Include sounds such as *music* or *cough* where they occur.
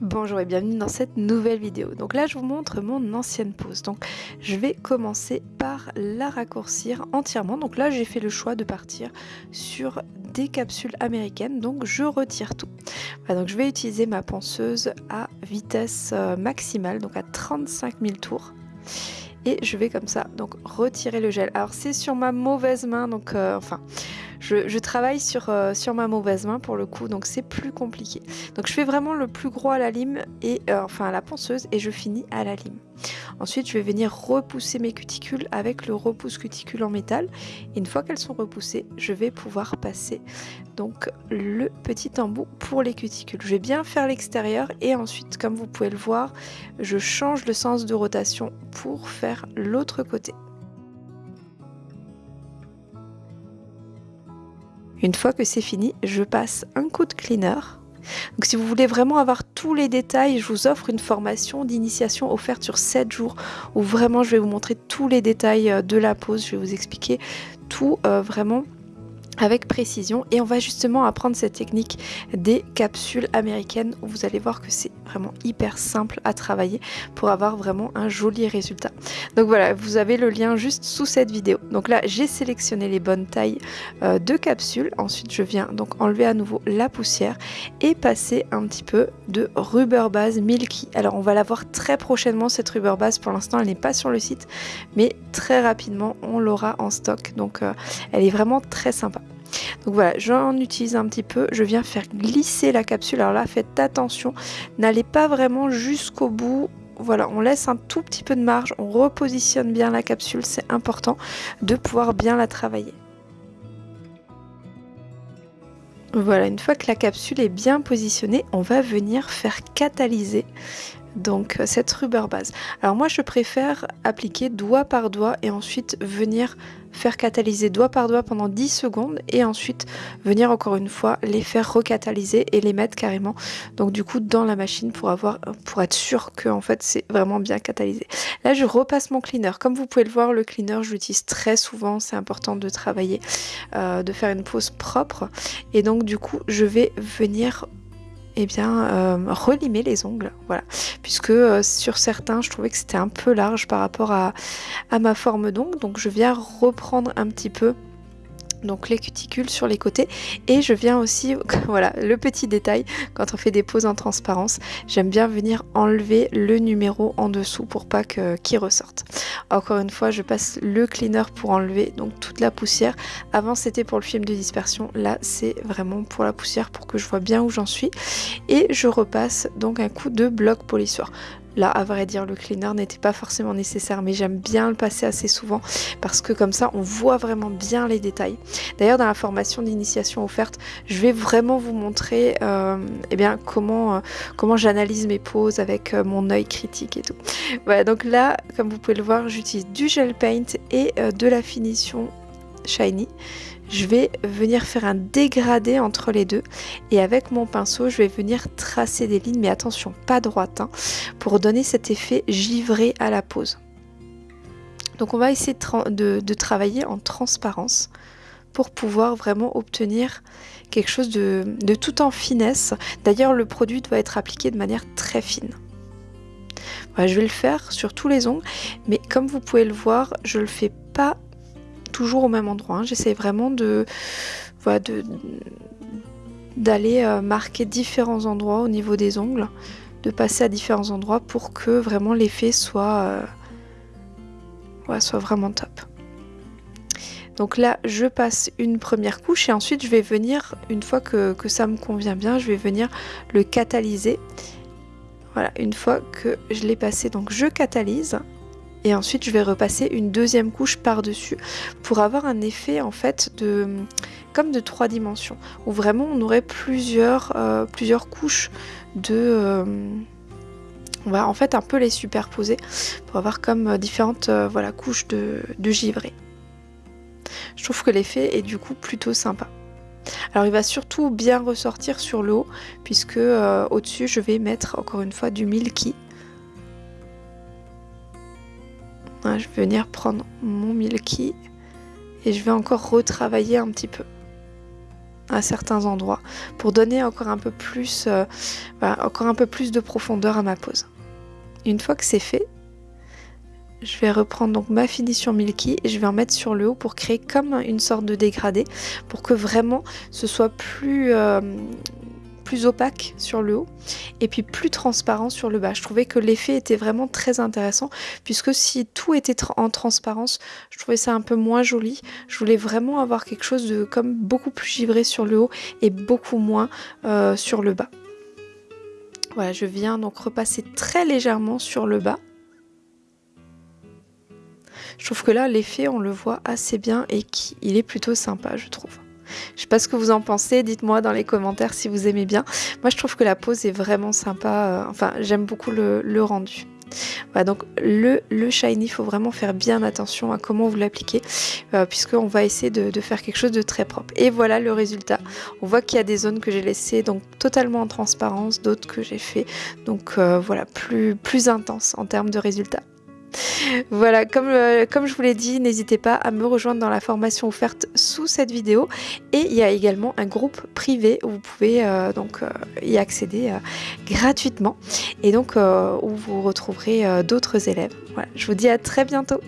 Bonjour et bienvenue dans cette nouvelle vidéo. Donc là je vous montre mon ancienne pose. Donc je vais commencer par la raccourcir entièrement. Donc là j'ai fait le choix de partir sur des capsules américaines. Donc je retire tout. donc je vais utiliser ma ponceuse à vitesse euh, maximale, donc à 35 000 tours et je vais comme ça donc retirer le gel alors c'est sur ma mauvaise main donc euh, enfin je, travaille sur, euh, sur ma mauvaise main pour le coup, donc c'est plus compliqué. Donc je fais vraiment le plus gros à la lime, et euh, enfin à la ponceuse, et je finis à la lime. Ensuite, je vais venir repousser mes cuticules avec le repousse cuticule en métal. Une fois qu'elles sont repoussées, je vais pouvoir passer donc le petit embout pour les cuticules. Je vais bien faire l'extérieur et ensuite, comme vous pouvez le voir, je change le sens de rotation pour faire l'autre côté. Une fois que c'est fini, je passe un coup de cleaner. Donc si vous voulez vraiment avoir tous les détails, je vous offre une formation d'initiation offerte sur 7 jours où vraiment je vais vous montrer tous les détails euh, de la pose, je vais vous expliquer tout euh, vraiment avec précision. Et on va justement apprendre cette technique des capsules américaines. Où vous allez voir que c'est vraiment hyper simple à travailler pour avoir vraiment un joli résultat. Donc voilà, vous avez le lien juste sous cette vidéo. Donc là, j'ai sélectionné les bonnes tailles euh, de capsules. Ensuite, je viens donc enlever à nouveau la poussière et passer un petit peu de rubber base Milky. Alors on va la voir très prochainement cette rubber base. Pour l'instant, elle n'est pas sur le site, mais très rapidement, on l'aura en stock. Donc euh, elle est vraiment très sympa. Donc voilà, j'en utilise un petit peu. Je viens faire glisser la capsule. Alors là, faites attention. N'allez pas vraiment jusqu'au bout. Voilà, on laisse un tout petit peu de marge. On repositionne bien la capsule. C'est important de pouvoir bien la travailler. Voilà, une fois que la capsule est bien positionnée, on va venir faire catalyser donc cette rubber base. Alors moi je préfère appliquer doigt par doigt et ensuite venir faire catalyser doigt par doigt pendant 10 secondes et ensuite venir encore une fois les faire recatalyser et les mettre carrément donc du coup dans la machine pour avoir pour être sûr que en fait c'est vraiment bien catalysé. Là je repasse mon cleaner. Comme vous pouvez le voir le cleaner je l'utilise très souvent, c'est important de travailler, euh, de faire une pose propre et donc du coup je vais venir eh bien, euh, relimer les ongles, voilà. Puisque euh, sur certains, je trouvais que c'était un peu large par rapport à, à ma forme d'ongle. Donc je viens reprendre un petit peu donc les cuticules sur les côtés. Et je viens aussi *laughs* voilà le petit détail quand on fait des poses en transparence j'aime bien venir enlever le numéro en dessous pour pas qu'il ressorte. Encore une fois je passe le cleaner pour enlever donc toute la poussière. Avant c'était pour le film de dispersion. Là c'est vraiment pour la poussière pour que je vois bien où j'en suis. Et je repasse donc un coup de bloc polissoir Là, à vrai dire, le cleaner n'était pas forcément nécessaire, mais j'aime bien le passer assez souvent parce que comme ça, on voit vraiment bien les détails. D'ailleurs, dans la formation d'initiation offerte, je vais vraiment vous montrer euh, eh euh, comment j'analyse mes poses avec euh, mon œil critique et tout. Voilà, donc là, comme vous pouvez le voir, j'utilise du gel paint et de la finition shiny je vais venir faire un dégradé entre les deux. Et avec mon pinceau je vais venir tracer des lignes mais attention pas droite hein, pour donner cet effet givré à la pose. Donc on va essayer de, travailler en transparence pour pouvoir vraiment obtenir quelque chose de, tout en finesse. D'ailleurs le produit doit être appliqué de manière très fine. Je vais le faire sur tous les ongles mais comme vous pouvez le voir je le fais pas toujours au même endroit. Hein. J'essaie vraiment de voilà, d'aller euh, marquer différents endroits au niveau des ongles, de passer à différents endroits pour que vraiment l'effet soit, euh, soit vraiment top. Donc là, je passe une première couche et ensuite je vais venir, une fois que, que ça me convient bien, je vais venir le catalyser. Voilà, une fois que je l'ai passé, donc je catalyse et ensuite je vais repasser une deuxième couche par dessus pour avoir un effet en fait de comme de trois dimensions où vraiment on aurait plusieurs euh, plusieurs couches de euh, on va en fait un peu les superposer pour avoir comme euh, différentes voilà couches de, de givré je trouve que l'effet est du coup plutôt sympa. Alors il va surtout bien ressortir sur le haut puisque au dessus je vais mettre encore une fois du milky je vais venir prendre mon Milky et je vais encore retravailler un petit peu. à certains endroits pour donner encore un peu plus, euh, encore un peu plus de profondeur à ma pose. Une fois que c'est fait, je vais reprendre donc ma finition Milky et je vais en mettre sur le haut pour créer comme une sorte de dégradé pour que vraiment ce soit plus, euh, opaque sur le haut et puis plus transparent sur le bas. Je trouvais que l'effet était vraiment très intéressant puisque si tout était en transparence, je trouvais ça un peu moins joli. Je voulais vraiment avoir quelque chose de comme beaucoup plus givré sur le haut et beaucoup moins euh, sur le bas. Voilà, je viens donc repasser très légèrement sur le bas. Je trouve que là, l'effet, on le voit assez bien et qu'il est plutôt sympa, je trouve. Je sais pas ce que vous en pensez, dites-moi dans les commentaires si vous aimez bien. Moi je trouve que la pose est vraiment sympa, euh, enfin j'aime beaucoup le, rendu. Voilà, donc le, shiny, il faut vraiment faire bien attention à comment vous l'appliquez, euh, puisqu'on va essayer de, faire quelque chose de très propre. Et voilà le résultat. On voit qu'il y a des zones que j'ai laissées donc totalement en transparence, d'autres que j'ai fait donc euh, voilà plus, plus intense en termes de résultats. Voilà, comme, euh, comme je vous l'ai dit, n'hésitez pas à me rejoindre dans la formation offerte sous cette vidéo. Et il y a également un groupe privé où vous pouvez euh, euh, y accéder gratuitement et donc où vous retrouverez d'autres élèves. Voilà, je vous dis à très bientôt.